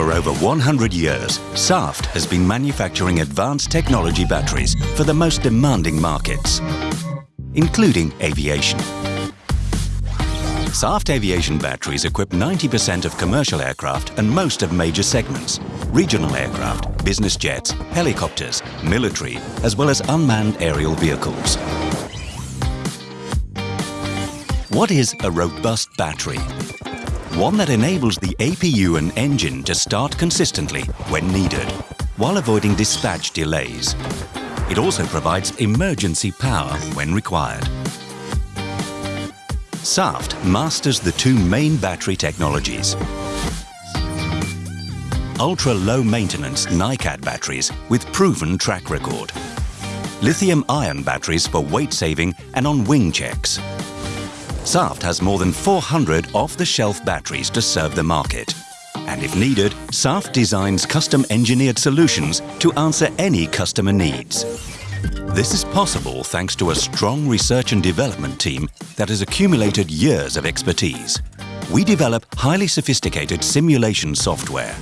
For over 100 years, Saft has been manufacturing advanced technology batteries for the most demanding markets, including aviation. Saft aviation batteries equip 90% of commercial aircraft and most of major segments, regional aircraft, business jets, helicopters, military, as well as unmanned aerial vehicles. What is a robust battery? One that enables the APU and engine to start consistently when needed, while avoiding dispatch delays. It also provides emergency power when required. Saft masters the two main battery technologies. Ultra-low maintenance NiCad batteries with proven track record. Lithium-ion batteries for weight saving and on wing checks. Saft has more than 400 off-the-shelf batteries to serve the market. And if needed, Saft designs custom engineered solutions to answer any customer needs. This is possible thanks to a strong research and development team that has accumulated years of expertise. We develop highly sophisticated simulation software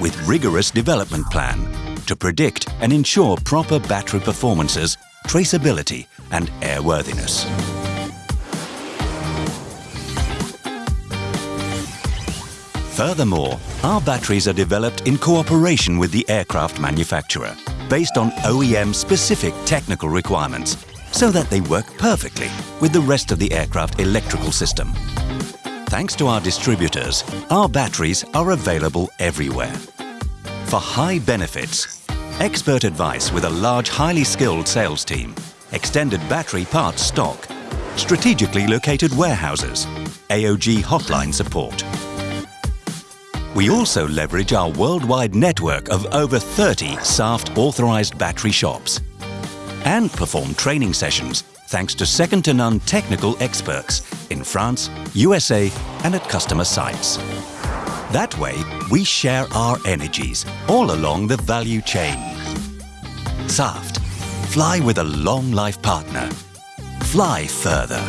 with rigorous development plan to predict and ensure proper battery performances, traceability and airworthiness. Furthermore, our batteries are developed in cooperation with the aircraft manufacturer, based on OEM-specific technical requirements, so that they work perfectly with the rest of the aircraft electrical system. Thanks to our distributors, our batteries are available everywhere. For high benefits, expert advice with a large, highly skilled sales team, extended battery parts stock, strategically located warehouses, AOG hotline support, we also leverage our worldwide network of over 30 Saft authorized battery shops and perform training sessions thanks to second-to-none technical experts in France, USA and at customer sites. That way, we share our energies all along the value chain. Saft. Fly with a long life partner. Fly further.